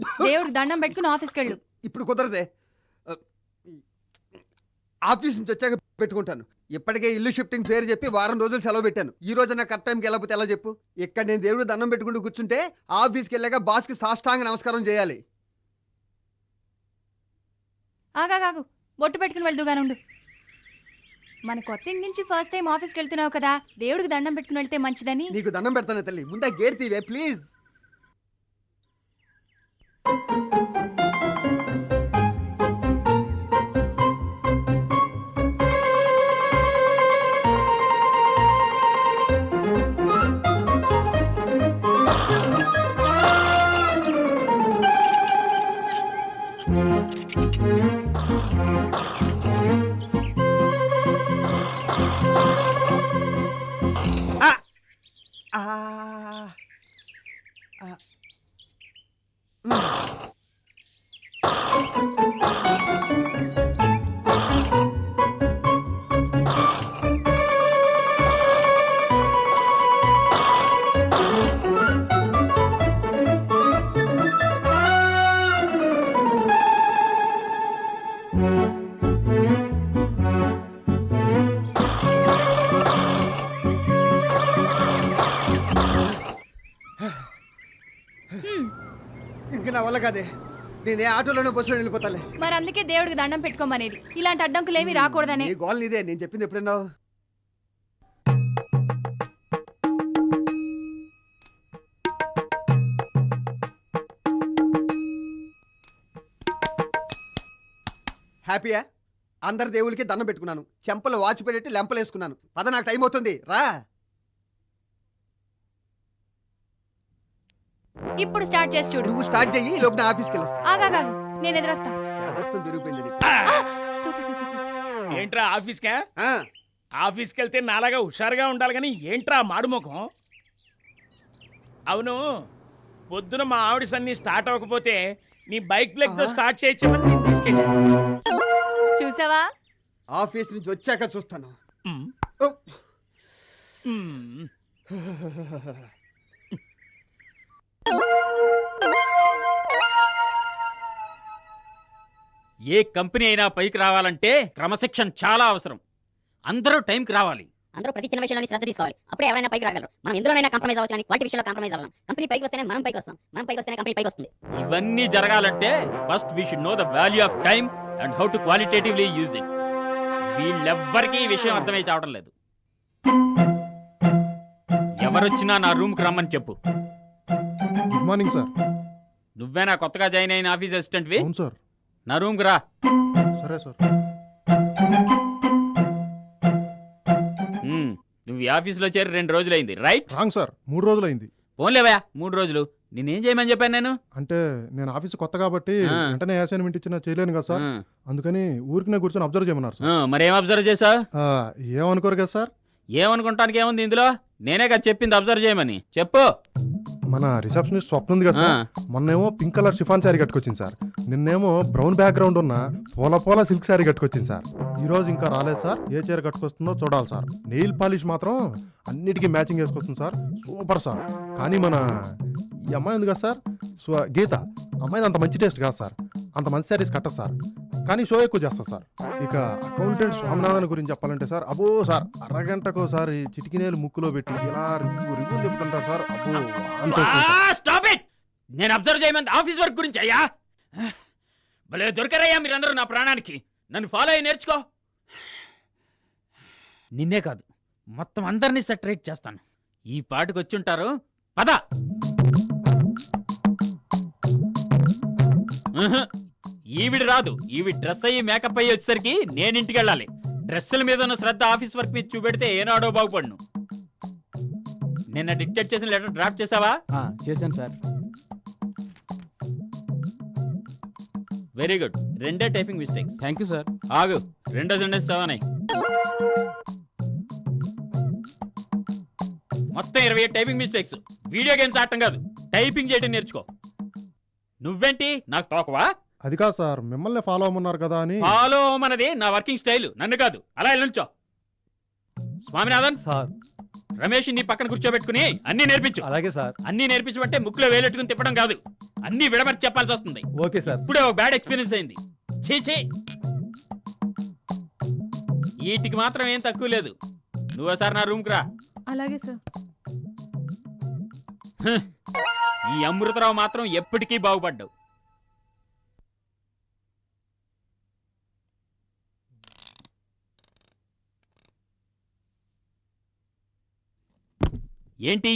దేవుడికి దండం పెట్టుకుని ఆఫీస్కి వెళ్ళు. ఇప్పుడు కుదరదే. ఆఫీస్ నుంచి వచ్చాక పెట్టుకుంటాను. ఇప్పటికే ఇల్లు షిఫ్టింగ్ పేరు చెప్పి వారం రోజులు సెలవు పెట్టాను. ఈ రోజు నా కరెక్ట్ టైంకి వెళ్ళకపోతే ఎలా చెప్పు? ఇక్కడ నేను దేవుడు దండం పెట్టుకుంటూ కూర్చుంటే ఆఫీస్కి వెళ్ళాక బాస్కి సాష్టాంగ నమస్కారం చేయాలి. ఆగాగాగు బొట్టు పెట్టుకుని వెళ్దుగాను ఉండు. మన కొత్త ఇంటి నుంచి ఫస్ట్ టైం ఆఫీస్కి వెళ్తున్నావు కదా దేవుడికి దండం పెట్టుకుని వెళ్తే మంచిదని? నీకు దండం పెడతాను తల్లి. ముందే గేట్ తీవే ప్లీజ్ ఆ! వల్ల కాదే నేను ఏ ఆటోలోనో బస్సులో వెళ్ళిపోతాలే. మరి అందుకే దేవుడికి దండం పెట్టుకోమనేది. ఇలాంటి అడ్డంకులు ఏమీ రాకూడదనే గోల్ నీదే నేను చెప్పింది ఎప్పుడన్నావు? హ్యాపీయా? అందరి దేవుళ్ళకి దండం పెట్టుకున్నాను. చెంపలు వాచ్ పెట్టి లెంపలు వేసుకున్నాను పద నాకు టైం అవుతుంది. రా. ఇప్పుడు స్టార్ట్ చేసి చూడు. నువ్వు స్టార్ట్ చెయ్యి ఈ లోపు నా ఆఫీస్కి వెళ్ళొస్తా. ఆగాగాగు నేను ఎదురొస్తా. చేదస్తం తిరిగిపోయింది నీకు. తు, తు, తు, తు, తు. ఏంట్రా ఆఫీస్కా? ఆ, ఆఫీస్కి వెళ్తే నాలాగా హుషారుగా ఉండాలి కానీ ఏంట్రా మాడుముఖం అవును పొద్దున మా ఆవిడ సన్ని స్టార్ట్ అవ్వకపోతే నీ బైక్ ప్లగ్తో? స్టార్ట్ చేయొచ్చమని నేను తీసుకెళ్ళా చూసావా? ఆఫీస్ నుంచి వచ్చాక చూస్తాను. ఉమ్, ఓ. ఉమ్. ఏ కంపెనీ అయినా పైకి రావాలంటే క్రమశిక్షణ చాలా అవసరం. అందరూ టైంకి రావాలి. అందరూ ప్రతి చిన్న విషయంలో శ్రద్ధ తీసుకోవాలి. అప్పుడే ఎవరైనా పైకి రాగలరు. మనం ఎందులోనైనా కాంప్రమైజ్ అవ్వచ్చు కానీ క్వాలిటీ విషయంలో కాంప్రమైజ్ అవ్వాలి. కంపెనీ పైకి వస్తేనే మనం పైకి వస్తాం. మనం పైకి వస్తేనే కంపెనీ పైకి వస్తుంది. ఇవన్నీ జరగాలంటే first we should know the value of time and how to qualitatively use it వీళ్ళెవ్వరికీ ఈ విషయం అర్థమై చావడం లేదు. ఎవరొచ్చినా నా రూమ్కి రమ్మని చెప్పు. గుడ్ మార్నింగ్ సార్ నువ్వేనా కొత్తగా జాయిన్ అయిన ఆఫీస్ అసిస్టెంట్వి? అవును సార్ నా రూమ్కి రా. సరే సార్. నువ్వు ఈ ఆఫీస్లో చేరి రెండు రోజులైంది రైట్? రాంగ్ సార్ మూడు రోజులు అయింది పోన్లేవా మూడు రోజులు. నేనేం చేయమని చెప్పాను నేను? అంటే నేను ఆఫీస్ కొత్త కాబట్టి ఆ. వెంటనే అసైన్మెంట్ ఇచ్చినా చేయలేను కదా సార్ అందుకని ఊరికి కూర్చొని అబ్జర్వ్ చేయమన్నారు సార్ ఆ, మరేం అబ్జర్వ్ చేసావు ఆ, ఏమనుకోరు కదా సార్ ఏమనుకుంటానికి ఏముంది ఇందులో? నేనే కదా చెప్పింది అబ్జర్వ్ చేయమని. చెప్పు. మన రిసెప్షనిస్ట్ స్వప్న ఉంది కదా సార్. మొన్నేమో పింక్ కలర్ షిఫాన్ శారీ కట్టుకొచ్చింది సార్. నిన్నేమో బ్రౌన్ బ్యాక్గ్రౌండ్ ఉన్న పూల పూల సిల్క్ శారీ కట్టుకొచ్చింది సార్. ఈ రోజు ఇంకా రాలేదు సార్. ఏ చీర కట్టుకొస్తుందో చూడాలి సార్. నెయిల్ పాలిష్ మాత్రం అన్నిటికీ మ్యాచింగ్ వేసుకొస్తుంది సార్. Super sir. కానీ మన ఈ అమ్మాయి ఉంది కదా సార్. స్వ గీత. అమ్మాయిది అంత మంచి టేస్ట్ కాదు సార్. అంత మంచి శారీస్ కట్టదు సార్. కానీ షో ఎక్కువ చేస్తారు సార్. ఇక అకౌంటెంట్ స్వామినాథన్ గురించి చెప్పాలంటే సార్ అబ్బో సార్ అరగంటకు ఒకసారి చిటికినేలు ముక్కులో పెట్టి ఇలా రివ్వు చెప్తుంటారు సార్. అబ్బో అంత స్టాప్ ఇట్ నేను అబ్జర్వ్ చేయమని ఆఫీస్ వర్క్ గురించి అయ్యా? భలే దొరకరయ్యా మీరందరూ నా ప్రాణానికి. నన్ను ఫాలో అయ్యి నేర్చుకో. నిన్నే కాదు మొత్తం అందరినీ సెటరేట్ చేస్తాను. ఈ పాటికి వచ్చుంటారు పద! ఉహు, ఈవిడ రాదు. ఈవిడ డ్రెస్ అయ్యి మేకప్ అయ్యి వచ్చేసరికి నేను ఇంటికి వెళ్ళాలి. డ్రెస్సుల మీద ఉన్న శ్రద్ధ ఆఫీస్ వర్క్ మీద చూపెడితే ఏనాడో బాగుపడను. నిన్న డిక్టేట్ చేసిన లెటర్ డ్రాఫ్ట్ చేసావా? చేశాను సార్. Very good. రెండే typing mistakes. Thank you sir. ఆగు. రెండో సెంటెన్స్ చదవనాయి మొత్తం ఇరవై టైపింగ్ మిస్టేక్స్. వీడియో గేమ్స్ ఆడటం కాదు. టైపింగ్ చేయడం నేర్చుకో. నువ్వేంటి? నాకు తోకవా? అది కాదు సార్ మిమ్మల్ని ఫాలో అవ్వమన్నారు కదా అని. ఫాలో అవ్వమన్నది నా వర్కింగ్ స్టైల్ నన్ను కాదు. అలా నుంచో. స్వామినాథన్ సార్. రమేష్ నీ పక్కన కూర్చోబెట్టుకుని అన్ని నేర్పించు. అలాగే సార్. అన్ని నేర్పించమంటే ముక్కులో వేలెట్టుకుని తిప్పడం కాదు. అన్ని విడమర్చి చెప్పాల్సి వస్తుంది. Okay sir. ఇప్పుడే ఒక బ్యాడ్ ఎక్స్పీరియన్స్ అయింది. చీ చీ వీటికి మాత్రం ఏం తక్కువ లేదు. నువ్వు ఒకసారి నా రూమ్కి రా. అలాగే సార్. ఈ అమృతరావు మాత్రం ఎప్పటికీ బాగుపడ్డావు. ఏంటి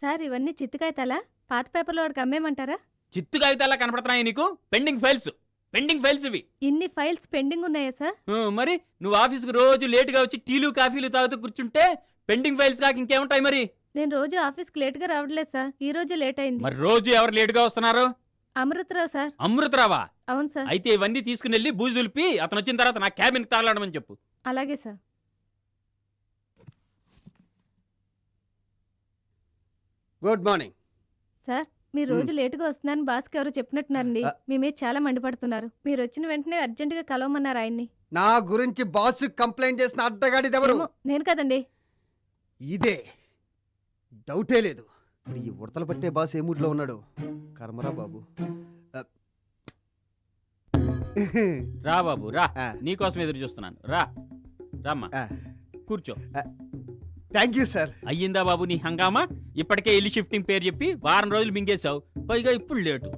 సార్ ఇవన్నీ చిత్తుకాయతాలా? పాత పేపర్లో వాడికి అమ్మేమంటారా చిత్తు కాగితాలా కనపడుతున్నాయి నీకు? పెండింగ్ ఫైల్స్ పెండింగ్ ఫైల్స్ ఇవి. ఇన్ని ఫైల్స్ పెండింగ్ ఉన్నాయా సార్? మరి నువ్వు ఆఫీస్కి రోజు లేటుగా వచ్చి టీలు కాఫీలు తాగుతూ కూర్చుంటే పెండింగ్ ఫైల్స్ కాక ఇంకేముంటాయి మరి? నేను రోజు ఆఫీస్కి లేట్గా రావట్లేదు సార్. ఈ రోజు లేట్ అయింది. మరి రోజు ఎవరు లేటుగా వస్తున్నారు? అమృతరావు సార్. అమృతరావా? అవును సార్. అయితే ఇవన్నీ తీసుకుని వెళ్ళి బూజు దులిపి అతను వచ్చిన తర్వాత నా క్యాబిన్ తాగలాడమని చెప్పు. అలాగే సార్. Good morning. సార్ మీరు రోజు లేటుగా వస్తున్నారని బాస్కి ఎవరు చెప్పినట్టున్నారండి. మీ మీద చాలా మండిపడుతున్నారు. మీరు వచ్చిన వెంటనే అర్జెంటుగా కలవమన్నారు ఆయన్ని. నా గురించి బాస్ కంప్లైంట్ చేసిన అడ్డగాడిది ఎవరు? నేను కదండి. ఇదే. డౌటే లేదు. ఇప్పుడు ఈ ఉడతలు పట్టే బాస్ ఏ మూడ్లో ఉన్నాడు? కర్మరా బాబు. రా బాబు రా. నీకోసం ఎదురు చూస్తున్నాను. రా. రామ్మా. కూర్చో. థ్యాంక్ యూ సార్ అయ్యిందా బాబు నీ హంగామా? ఇప్పటికే ఇల్లు షిఫ్టింగ్ పేరు చెప్పి వారం రోజులు మింగేశావు. పైగా ఇప్పుడు లేటు.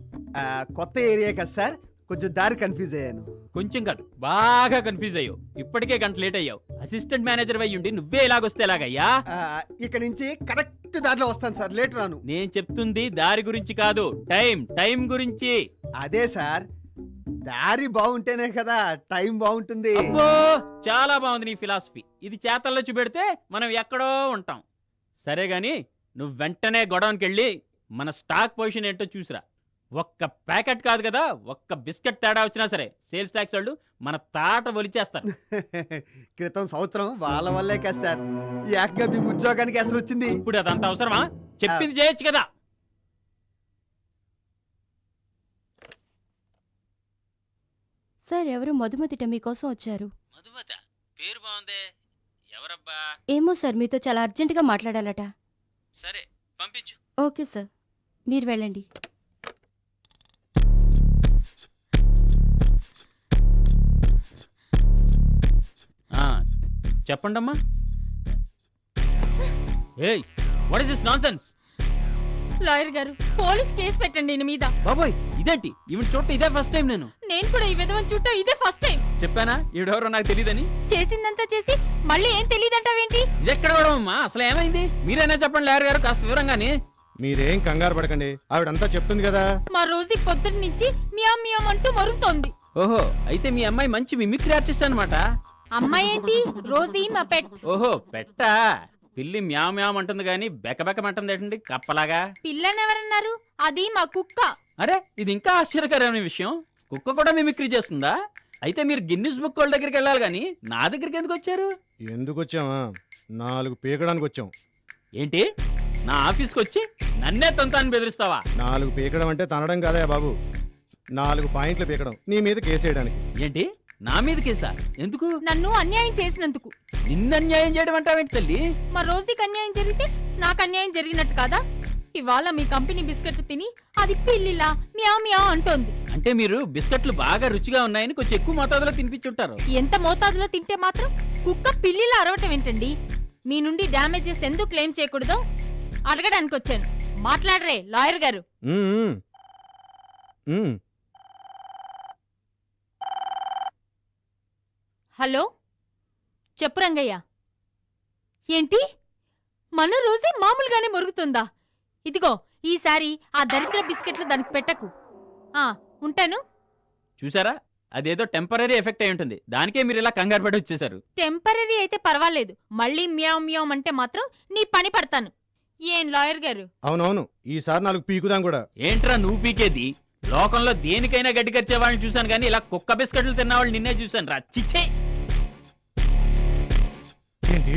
కొత్త ఏరియా కదా సార్ కొంచెం దారి కన్ఫ్యూజ్ అయ్యాను. కొంచెం కాదు బాగా కన్ఫ్యూజ్ అయ్యావు. ఇప్పటికే గంట లేట్ అయ్యావు. అసిస్టెంట్ మేనేజర్ అయ్యి ఉండి నువ్వే ఇలాగొస్తే ఎలాగయ్యా? ఆ, ఇక నుంచి కరెక్ట్ దారిలో వస్తాను సార్ లేట్ రాను. నేను చెప్తుంది దారి గురించి కాదు టైం టైం గురించి. అదే సార్ దారి బాగుంటేనే కదా టైం బాగుంటుంది. అబ్బో చాలా బాగుంది నీ ఫిలాసఫీ. ఇది చేతల్లో చూపెడితే మనం ఎక్కడో ఉంటాం. సరే గాని నువ్వు వెంటనే గొడవనికి వెళ్ళి మన స్టాక్ పొజిషన్ ఏంటో చూసిరా. ఒక్క ప్యాకెట్ కాదు కదా ఒక్క బిస్కెట్ తేడా వచ్చినా సరే సేల్స్ ట్యాక్స్ వాళ్ళు మన తాట ఒలిచేస్తారు క్రితం సంవత్సరం వాళ్ళ వల్లే కదా సార్. ఏకంగా మీకు ఉద్యోగానికి అసలు వచ్చింది. ఇప్పుడు అదంత అవసరమా? చెప్పింది చేయొచ్చు కదా. సార్ ఎవరు మధుమతిట మీకోసం వచ్చారు. మధుమత? పేరు బాగుందే ఎవరబ్బా? ఏమో సార్ మీతో చాలా అర్జెంటుగా మాట్లాడాలట. సరే పంపించు. ఓకే సార్ మీరు వెళ్ళండి. చెప్పండమ్మా. ఏయ్ what is this nonsense lawyer గారు పోలీస్ కేసు పెట్టండి ఈయన మీద. బాబోయ్ ఇదేంటి? ఈవెన్ చూడటం ఇదే ఫస్ట్ టైం నేను. నేను కూడా ఈ విధవని చుట్టూ ఇదే ఫస్ట్ టైం చెప్పానా? ఈవిడెవరో నాకు తెలియదని చేసిందంతా చేసి మళ్ళీ ఏం తెలియదంటావేంటి? ఇది ఎక్కడ కూడా అమ్మా? అసలు ఏమైంది? మీరైనా చెప్పండి లాయర్ గారు కాస్త వివరంగాని. మీరేం కంగారు పడకండి. ఆవిడంతా చెప్తుంది కదా. మా రోజు పొద్దున్న నుంచి మియాం మియాం అంటూ మరుగుతోంది ఓహో అయితే మీ అమ్మాయి మంచి మిమిక్రీ ఆర్టిస్ట్ అనమాట అమ్మాయి ఏంటి? రోజీ మా పెట్. ఓహో పెట్టా. పిల్లి మ్యావ్ మ్యావ్ అంటుంది కానీ బెకబెకమంటుంది ఏంటండి? కప్పలాగా. పిల్లనెవరన్నారు? అది మా కుక్క. అరే ఇది ఇంకా ఆశ్చర్యకరమైన విషయం. కుక్క కూడా మిమిక్రీ చేస్తుందా? అయితే మీరు గిన్నిస్ బుక్ వాళ్ళ దగ్గరికి వెళ్ళాలి కానీ నా దగ్గరికి ఎందుకు వచ్చారు? ఎందుకు వచ్చామా నాలుగు పీకడానికి వచ్చాం. ఏంటి? నా ఆఫీస్కి వచ్చి నన్నే తంతాన్ని బెదిరిస్తావా? నాలుగు పీకడం అంటే తనడం కాదా బాబు. నాలుగు పాయింట్లు పీకడం. నీ మీద కేసేయడానికి. ఏంటి? నా మీద కేసా? ఎందుకు? నన్ను అన్యాయం చేసినందుకు. నిన్న అన్యాయం చేయడం అంటావేంటి తల్లి? మా రోజుకి అన్యాయం జరిగితే నాకు అన్యాయం జరిగినట్టు కాదా? ఇవాళ మీ కంపెనీ బిస్కెట్ తిని అది పిల్లిలా మియా మియా అంటోంది. అంటే మీరు బిస్కెట్లు బాగా రుచిగా ఉన్నాయని కొంచెం ఎక్కువ మోతాదులో తినిపించుంటారు. ఎంత మోతాదులో తింటే మాత్రం కుక్క పిల్లిలా అరవటం ఏంటండి? మీ నుండి డ్యామేజెస్ ఎందుకు క్లెయిమ్ చేయకూడదో అడగడానికి వచ్చాను మాట్లాడరే లాయర్ గారు ఉమ్, ఉమ్. ఉమ్. హలో? చెప్పు రంగయ్య. ఏంటి? మన రోజే మామూలుగానే మొరుగుతుందా? ఇదిగో ఈసారి ఆ దరిద్ర బిస్కెట్లు దానికి పెట్టకు. ఆ ఉంటాను. చూసారా? అదేదో టెంపరీ ఎఫెక్ట్ అయి ఉంటుంది. దానికే మీరు ఇలా కంగారు పడి వచ్చేసారు. టెంపరీ అయితే పర్వాలేదు. మళ్ళీ మ్యావ్ మ్యావ్ అంటే మాత్రం నీ పని పడతాను. ఏం లాయర్ గారు? అవునవును. ఈసారి నాలుగు పీకుదాం కూడా. ఏంట్రా నువ్వు పీకేది? లోకంలో దేనికైనా గడ్డి కచ్చే వాళ్ళని చూశాను కానీ ఇలా కుక్క బిస్కెట్లు తిన్న వాళ్ళు నిన్నే చూశాను రా చిచ్చే! ఏంటి?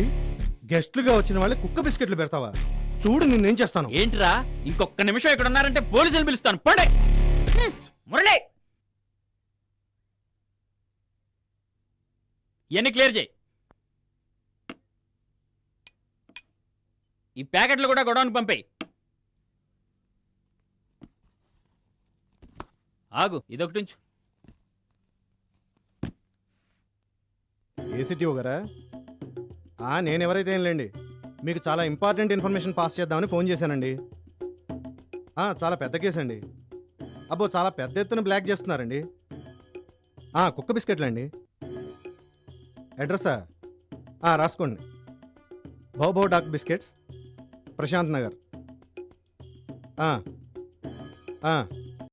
గెస్ట్లుగా వచ్చిన వాళ్ళు కుక్క బిస్కెట్లు పెడతావా? చూడు నిన్నేం చేస్తాను. ఏంట్రా? ఇంకొక నిమిషం ఇక్కడ ఉన్నారంటే పోలీసులు పిలుస్తాను. పండే! మురళి! ఇవన్నీ క్లియర్ చేయి. ఈ ప్యాకెట్లు కూడా గొడవనికి పంపేయి. ఆగు ఇదొకటి ఉంచు. ఏసీటీఓ గారా? నేనెవరైతే నేను ఎవరైతే ఏంలేండి మీకు చాలా ఇంపార్టెంట్ ఇన్ఫర్మేషన్ పాస్ చేద్దామని ఫోన్ చేశానండి. చాలా పెద్ద కేసు అండి అబ్బో చాలా పెద్ద ఎత్తున బ్లాక్ చేస్తున్నారండి. కుక్క బిస్కెట్లు అండి. అడ్రస్సా రాసుకోండి. భౌభౌ డాక్ బిస్కెట్స్ ప్రశాంత్ నగర్.